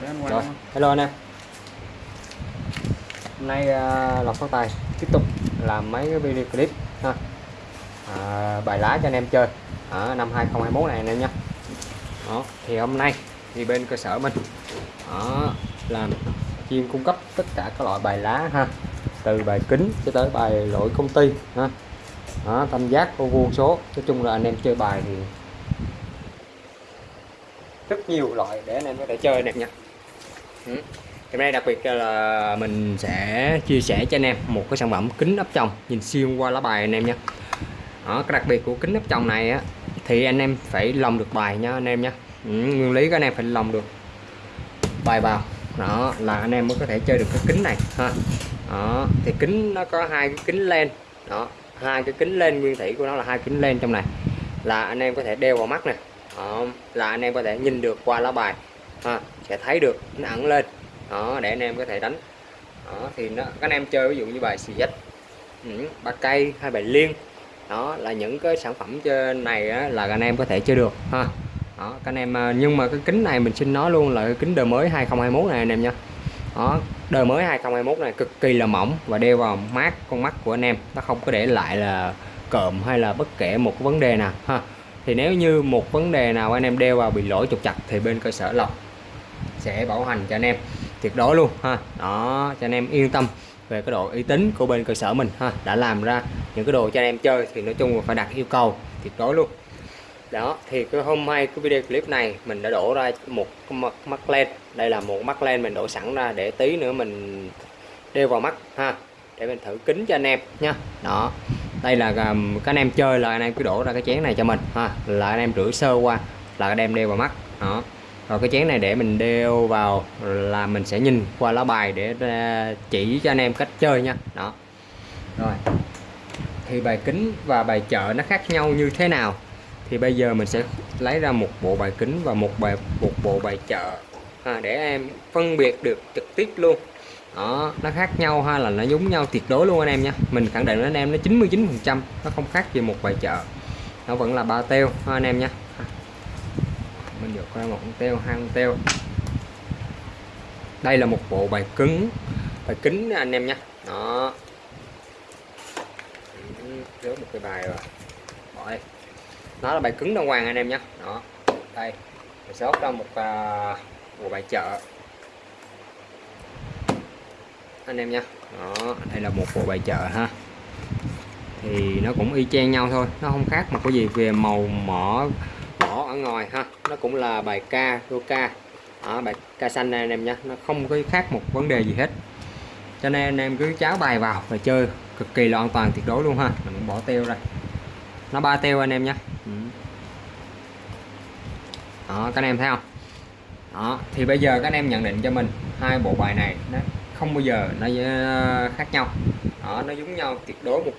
Rồi, hello anh em. Hôm nay uh, Lộc Phát Tài tiếp tục làm mấy cái video clip ha. À, bài lá cho anh em chơi ở năm 2021 này anh em nhé. Đó thì hôm nay thì bên cơ sở mình đó, làm chuyên cung cấp tất cả các loại bài lá ha. Từ bài kính cho tới bài lỗi công ty ha. Đó, tam giác ô vuông số. Nói chung là anh em chơi bài thì rất nhiều loại để anh em có thể chơi anh em nha Ừ. Hôm nay đặc biệt là mình sẽ chia sẻ cho anh em một cái sản phẩm kính áp tròng nhìn xuyên qua lá bài anh em nhé. Đó, cái đặc biệt của kính áp tròng này á thì anh em phải lồng được bài nha anh em nhé. Ừ, nguyên lý các anh em phải lồng được bài vào đó là anh em mới có thể chơi được cái kính này ha. Đó, thì kính nó có hai cái kính len đó hai cái kính lên nguyên thủy của nó là hai kính lên trong này là anh em có thể đeo vào mắt nè là anh em có thể nhìn được qua lá bài ha, sẽ thấy được nó ẩn lên. Đó để anh em có thể đánh. Đó thì nó các anh em chơi ví dụ như bài xì dách ba cây hay bài liên đó là những cái sản phẩm trên này á, là anh em có thể chơi được ha. Đó các anh em à, nhưng mà cái kính này mình xin nói luôn là cái kính đời mới 2021 này anh em nha. Đó đời mới 2021 này cực kỳ là mỏng và đeo vào mát con mắt của anh em. Nó không có để lại là cộm hay là bất kể một cái vấn đề nào ha. Thì nếu như một vấn đề nào anh em đeo vào bị lỗi trục chặt thì bên cơ sở lọc sẽ bảo hành cho anh em. Tuyệt đối luôn ha. Đó cho anh em yên tâm về cái độ uy tín của bên cơ sở mình ha. Đã làm ra những cái đồ cho anh em chơi thì nói chung là phải đặt yêu cầu tuyệt đối luôn. Đó thì cái hôm nay cái video clip này mình đã đổ ra một mắt, mắt len. Đây là một mắt len mình đổ sẵn ra để tí nữa mình đeo vào mắt ha. Để mình thử kính cho anh em nha. Đó đây là các anh em chơi là anh em cứ đổ ra cái chén này cho mình ha. Là anh em rửa sơ qua là anh em đeo vào mắt. Đó rồi cái chén này để mình đeo vào là mình sẽ nhìn qua lá bài để ờ, chỉ cho anh em cách chơi nha. Đó. Rồi. Thì bài kính và bài chợ nó khác nhau như thế nào? Thì bây giờ mình sẽ lấy ra một bộ bài kính và một bài một bộ bài chợ à, để em phân biệt được trực tiếp luôn. Đó nó khác nhau hay là nó giống nhau tuyệt đối luôn anh em nha. Mình khẳng định với anh em nó 99 phần trăm nó không khác gì một bài chợ. Nó vẫn là ba teo ha anh em nha được qua một con teo hai con teo. Đây là một bộ bài cứng. Bài kính anh em nhé. Đó. Rớt một cái bài rồi. Bỏ đây nó là bài cứng đàng hoàng anh em nhé. Đó. Đây. Mình xót ra một uh, bộ bài chợ. Anh em nha đó đây là một bộ bài chợ ha. Thì nó cũng y chang nhau thôi. Nó không khác mà có gì về màu mỏ ở ngoài ha. Nó cũng là bài ca, đô ca. Ở bài ca xanh này anh em nhé. Nó không có khác một vấn đề gì hết. Cho nên anh em cứ cháo bài vào và chơi. Cực kỳ là an toàn, tuyệt đối luôn ha. Mình bỏ teo ra. Nó ba teo anh em nhé. Ừ. Đó, các anh em thấy không? Đó, thì bây giờ các anh em nhận định cho mình hai bộ bài này nó không bao giờ nó ờ, khác nhau. Đó, nó giống nhau tuyệt đối một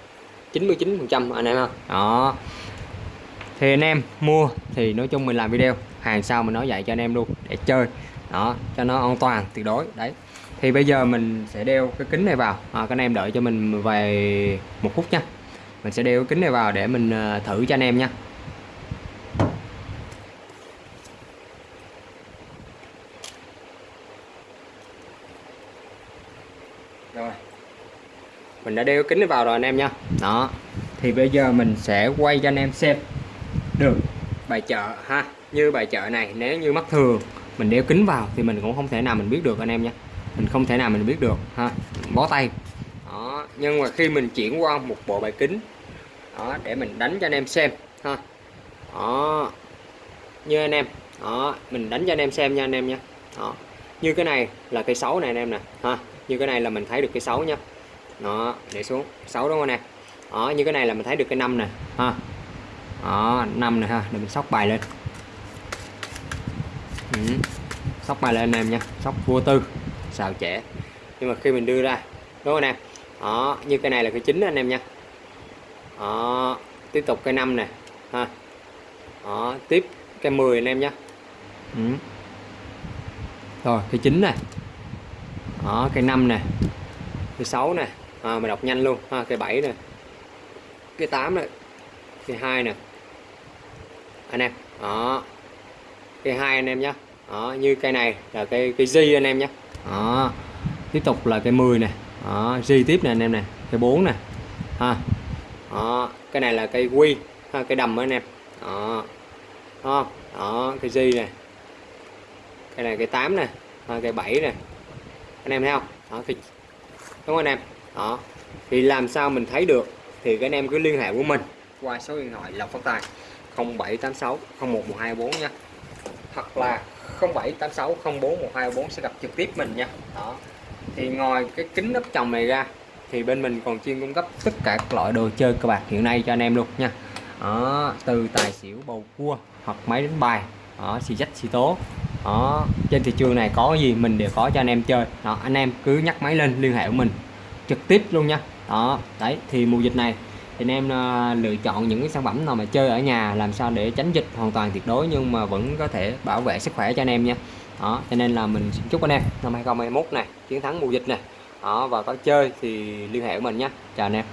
99 phần trăm, anh em không đó thì anh em mua thì nói chung mình làm video hàng sau mình nói dạy cho anh em luôn để chơi đó cho nó an toàn tuyệt đối đấy. Thì bây giờ mình sẽ đeo cái kính này vào à, các anh em đợi cho mình vài một phút nha. Mình sẽ đeo cái kính này vào để mình à, thử cho anh em nha. Rồi. Mình đã đeo kính này vào rồi anh em nha. Đó. Thì bây giờ mình sẽ quay cho anh em xem được. Bài chợ, ha, như bài chợ này, nếu như mắt thường, mình đeo kính vào thì mình cũng không thể nào mình biết được, anh em nha. Mình không thể nào mình biết được, ha, bó tay. Đó, nhưng mà khi mình chuyển qua một bộ bài kính, đó, để mình đánh cho anh em xem, ha. Đó, như anh em, đó, mình đánh cho anh em xem nha, anh em nha. Đó, như cái này là cây xấu này, anh em nè, ha, như cái này là mình thấy được cây xấu nha. Đó, để xuống, xấu đúng không anh em? Đó, như cái này là mình thấy được cây năm nè, ha đó năm này ha để mình sóc bài lên. Ừ. sóc bài lên anh em nha sóc vua tư xào trẻ nhưng mà khi mình đưa ra đúng không anh em? Đó như cái này là cái chính anh em nha. Đó tiếp tục cái năm này, ha. Đó tiếp cái 10 anh em nhé ừ. rồi cái chín này. Đó cái năm này, cái sáu này, à, mình đọc nhanh luôn ha cái bảy này, cái 8 này hai nè. Anh em đó. Cây hai anh em nhé đó, như cây này là cây cây G anh em nhé đó. tiếp tục là cây 10 nè. Đó, G tiếp nè anh em nè cây 4 nè. Ha. Đó. cái này là cây quy ha, cây đầm anh em. Đó. Đó, đó cây G nè cây này cây 8 nè ha, cây 7 nè. Anh em thấy không? Đó, thì đúng không anh em? Đó. Thì làm sao mình thấy được thì các anh em cứ liên hệ với mình qua số điện thoại Lộc Phát Tài 0786 01124 nha. Hoặc là 0786 041224 sẽ gặp trực tiếp mình nha. Đó. Thì ngoài cái kính nắp chồng này ra thì bên mình còn chuyên cung cấp tất cả các loại đồ chơi cờ bạc hiện nay cho anh em luôn nha. Đó, từ tài xỉu bầu cua hoặc máy đánh bài đó, xì dách xì tố. Đó trên thị trường này có gì mình đều có cho anh em chơi. Đó anh em cứ nhắc máy lên liên hệ của mình trực tiếp luôn nha. Đó đấy thì mùa dịch này thì anh em ờ, lựa chọn những cái sản phẩm nào mà chơi ở nhà làm sao để tránh dịch hoàn toàn tuyệt đối nhưng mà vẫn có thể bảo vệ sức khỏe cho anh em nha. Đó, cho nên là mình chúc anh em năm 2021 này, chiến thắng mùa dịch này. Đó, và có chơi thì liên hệ với mình nhé chào anh em.